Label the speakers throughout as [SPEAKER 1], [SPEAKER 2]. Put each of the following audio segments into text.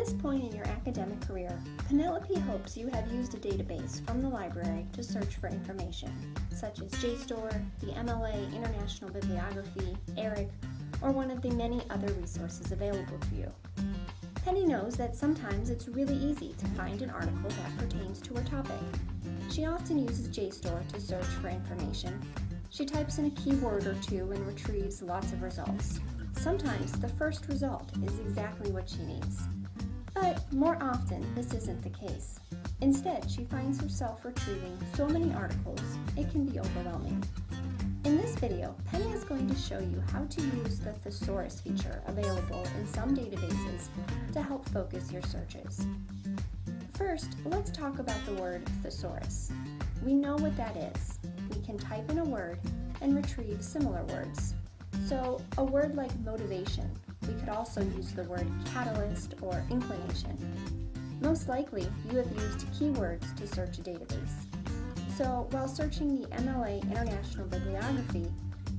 [SPEAKER 1] this point in your academic career, Penelope hopes you have used a database from the library to search for information, such as JSTOR, the MLA International Bibliography, ERIC, or one of the many other resources available to you. Penny knows that sometimes it's really easy to find an article that pertains to her topic. She often uses JSTOR to search for information. She types in a keyword or two and retrieves lots of results. Sometimes the first result is exactly what she needs. But more often, this isn't the case. Instead, she finds herself retrieving so many articles, it can be overwhelming. In this video, Penny is going to show you how to use the thesaurus feature available in some databases to help focus your searches. First, let's talk about the word thesaurus. We know what that is. We can type in a word and retrieve similar words. So a word like motivation, we could also use the word catalyst or inclination. Most likely, you have used keywords to search a database. So while searching the MLA International Bibliography,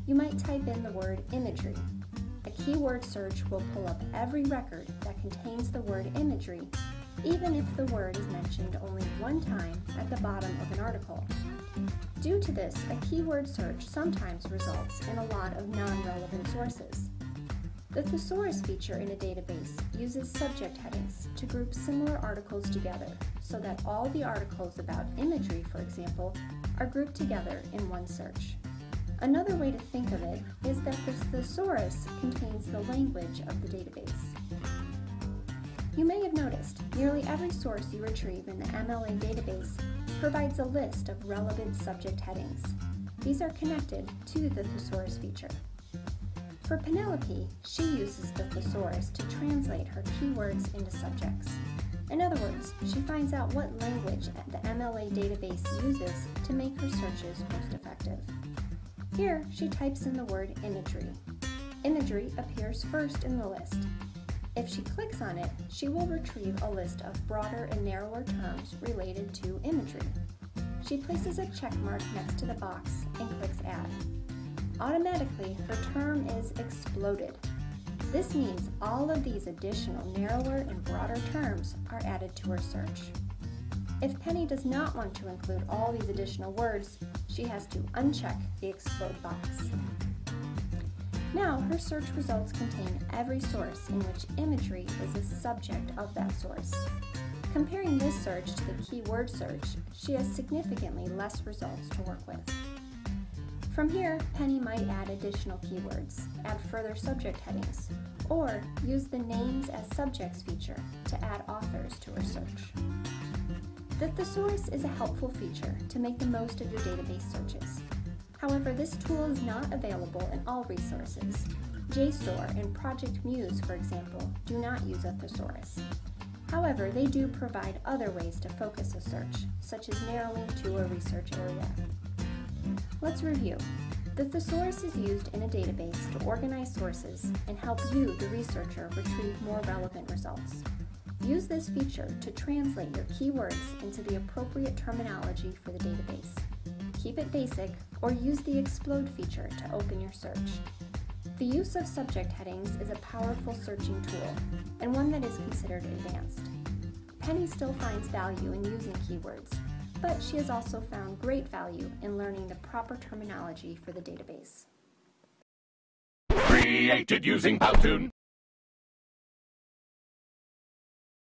[SPEAKER 1] you might type in the word imagery. A keyword search will pull up every record that contains the word imagery, even if the word is mentioned only one time at the bottom of an article. Due to this, a keyword search sometimes results in a lot of non-relevant sources. The thesaurus feature in a database uses subject headings to group similar articles together so that all the articles about imagery, for example, are grouped together in one search. Another way to think of it is that the thesaurus contains the language of the database. You may have noticed nearly every source you retrieve in the MLA database provides a list of relevant subject headings. These are connected to the thesaurus feature. For Penelope, she uses the thesaurus to translate her keywords into subjects. In other words, she finds out what language the MLA database uses to make her searches most effective. Here, she types in the word imagery. Imagery appears first in the list, if she clicks on it, she will retrieve a list of broader and narrower terms related to imagery. She places a check mark next to the box and clicks Add. Automatically, her term is exploded. This means all of these additional narrower and broader terms are added to her search. If Penny does not want to include all these additional words, she has to uncheck the explode box. Now, her search results contain every source in which imagery is a subject of that source. Comparing this search to the keyword search, she has significantly less results to work with. From here, Penny might add additional keywords, add further subject headings, or use the Names as Subjects feature to add authors to her search. The thesaurus is a helpful feature to make the most of your database searches. However, this tool is not available in all resources. JSTOR and Project MUSE, for example, do not use a thesaurus. However, they do provide other ways to focus a search, such as narrowing to a research area. Let's review. The thesaurus is used in a database to organize sources and help you, the researcher, retrieve more relevant results. Use this feature to translate your keywords into the appropriate terminology for the database keep it basic, or use the explode feature to open your search. The use of subject headings is a powerful searching tool, and one that is considered advanced. Penny still finds value in using keywords, but she has also found great value in learning the proper terminology for the database.
[SPEAKER 2] Created using Powtoon.